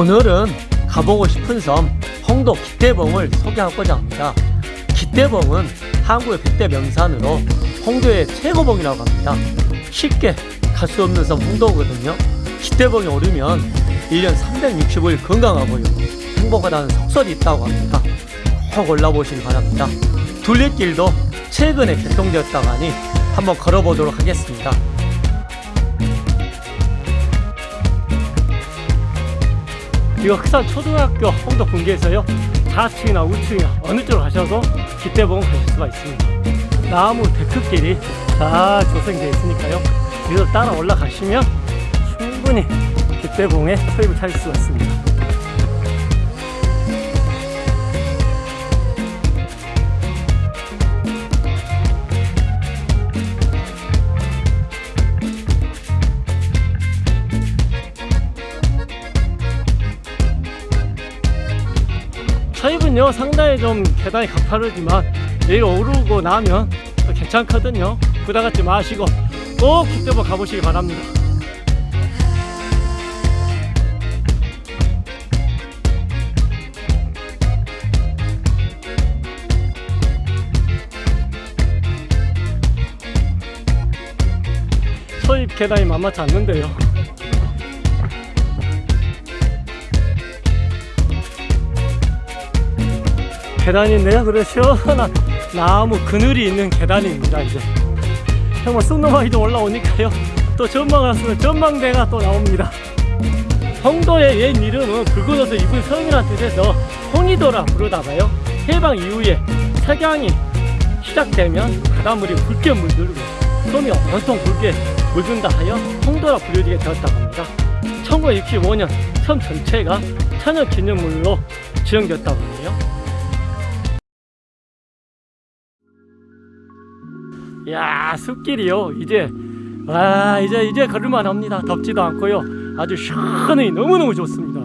오늘은 가보고 싶은 섬 홍도 기대봉을 소개하고자 합니다. 기대봉은 한국의 100대 명산으로 홍도의 최고봉이라고 합니다. 쉽게 갈 수 없는 섬 홍도거든요. 기대봉에 오르면 1년 365일 건강하고요. 행복하다는 속설이 있다고 합니다. 꼭 올라보시기 바랍니다. 둘레길도 최근에 개통되었다고 하니 한번 걸어보도록 하겠습니다. 이거 흑산 초등학교 홍도 분기에서요. 좌측이나 우측이나 어느 쪽으로 가셔도 기대봉 가실 수가 있습니다. 나무 데크길이 잘 조성되어 있으니까요. 여기서 따라 올라가시면 충분히 기대봉에 서입을 찾을 수가 있습니다 서입은요. 상당히 좀 계단이 가파르지만 여기 오르고 나면 또 괜찮거든요. 부담 갖지 마시고 꼭 기대보 가보시기 바랍니다. 서입 계단이 만만치 않는데요 계단인데요. 그래 시원한 나무 그늘이 있는 계단입니다. 이제 정말 쑥노마이도 올라오니까요. 또 전망을 하시면 전망대가 또 나옵니다. 홍도의 옛 이름은 옷을 입은 성이라는 뜻에서 홍이도라 부르다가요. 해방 이후에 석양이 시작되면 바닷물이 붉게 물들고 섬이 온통 붉게 물든다 하여 홍도라 불리게 되었다고 합니다. 1965년 섬 전체가 천연 기념물로 지정되었다고 하네요. 야 숲길이요? 이제 와 이제 이제 걸을만 합니다. 덥지도 않고요. 아주 시원히 너무너무 좋습니다.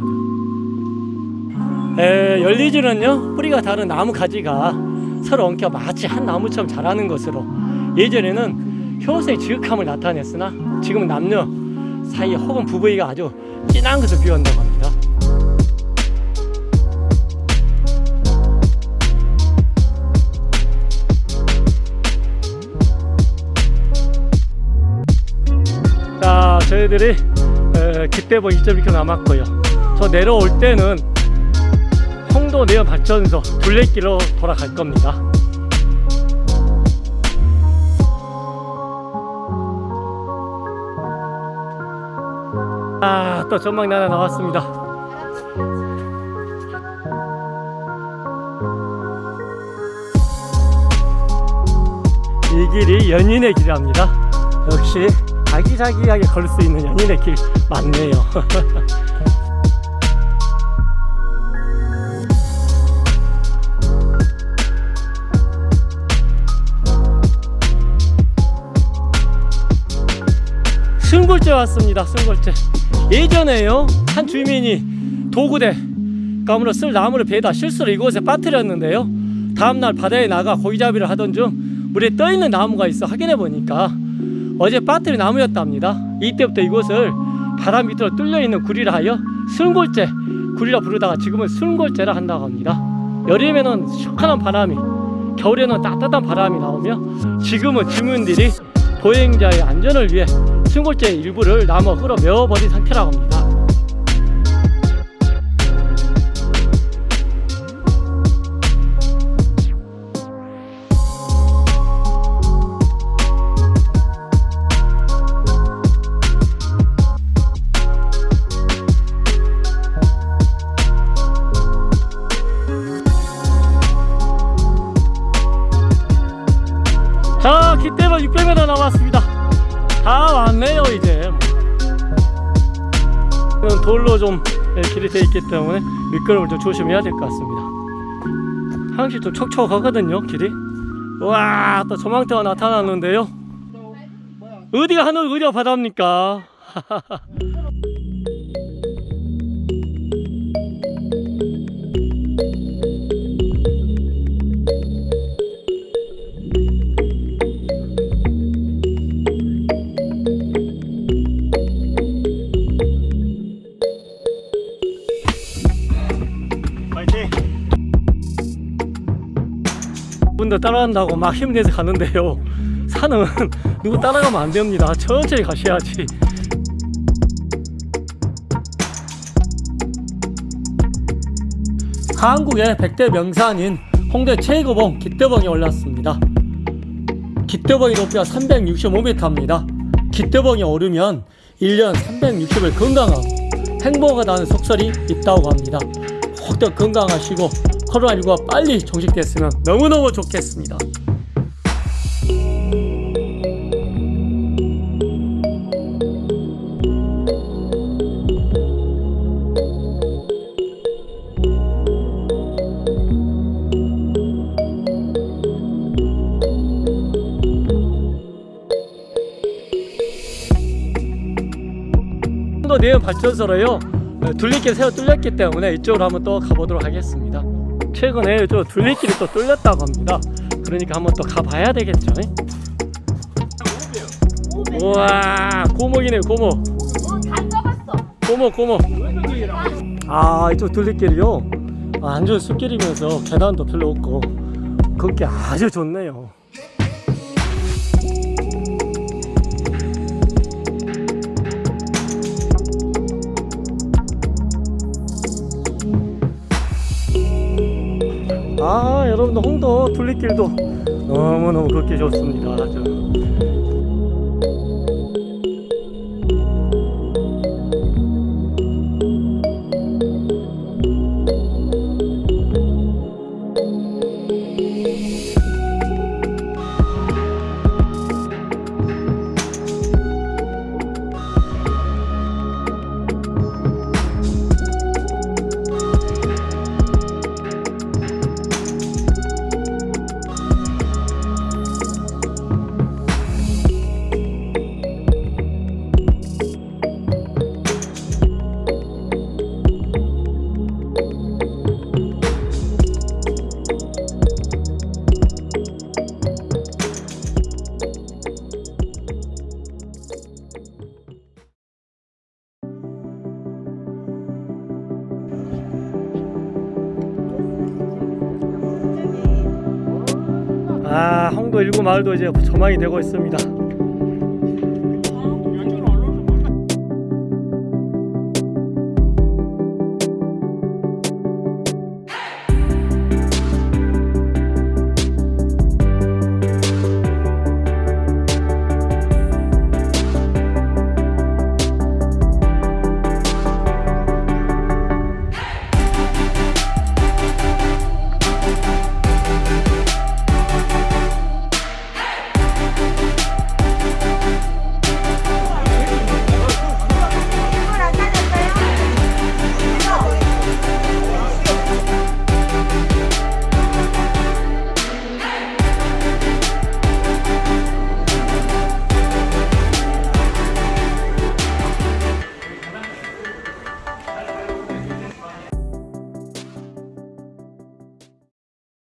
에, 열리지는요? 뿌리가 다른 나무 가지가 서로 엉켜 마치 한 나무처럼 자라는 것으로 예전에는 효소의 지극함을 나타냈으나 지금은 남녀 사이 혹은 부부이가 아주 진한 것을 비운다고 합니다 에, 기대보 2.2km 남았고요. 저 내려올 때는 홍도 내연 발전소 둘레길로 돌아갈 겁니다. 아또 전망 나나 나왔습니다. 이 길이 연인의 길이랍니다. 역시 자기자기하게 걸을 수 있는 연인의 길 맞네요. 승골제 왔습니다 승골제 예전에요 한 주민이 도구대 가물어 쓸 나무를 배에다 실수로 이곳에 빠뜨렸는데요. 다음날 바다에 나가 고기잡이를 하던 중 물에 떠있는 나무가 있어 확인해 보니까 어제 빠뜨린 나무였답니다. 이때부터 이곳을 바람 밑으로 뚫려 있는 구리라 하여 순골제 구리라 부르다가 지금은 순골제라 한다고 합니다. 여름에는 시원한 바람이, 겨울에는 따뜻한 바람이 나오며 지금은 주민들이 보행자의 안전을 위해 순골제 일부를 나무 흙으로 메워버린 상태라고 합니다. 이건 돌로 좀 길이 돼 있기 때문에 미끄럼을 좀 조심해야 될 것 같습니다. 항시 좀 촉촉하거든요 길이. 와 또 조망대가 나타났는데요. 어디가 하늘 어디가 바다입니까 분들 따라간다고 막 힘내서 가는데요. 산은 누구 따라가면 안 됩니다. 천천히 가셔야지. 한국의 100대 명산인 홍대 최고봉 기대봉에 올랐습니다. 기대봉의 높이가 365m입니다. 기대봉에 오르면 1년 360일 건강하고 행복하다는 속설이 있다고 합니다. 혹더 건강하시고 코로나19가 빨리 종식됐으면 너무너무 좋겠습니다. 또 내연 발전소로요 어, 둘레길 새로 뚫렸기 때문에 이쪽으로 한번 또 가보도록 하겠습니다 최근에 저 둘레길이 또 뚫렸다고 합니다. 그러니까 한번 또 가봐야 되겠죠? 우와 고목이네 고목. 고목 고목. 아 이쪽 둘레길이요? 아, 완전 숲길이면서 계단도 별로 없고 걷기 아주 좋네요 둘레길도 너무너무 걷기 좋습니다 아 홍도 일구 마을도 이제 조망이 되고 있습니다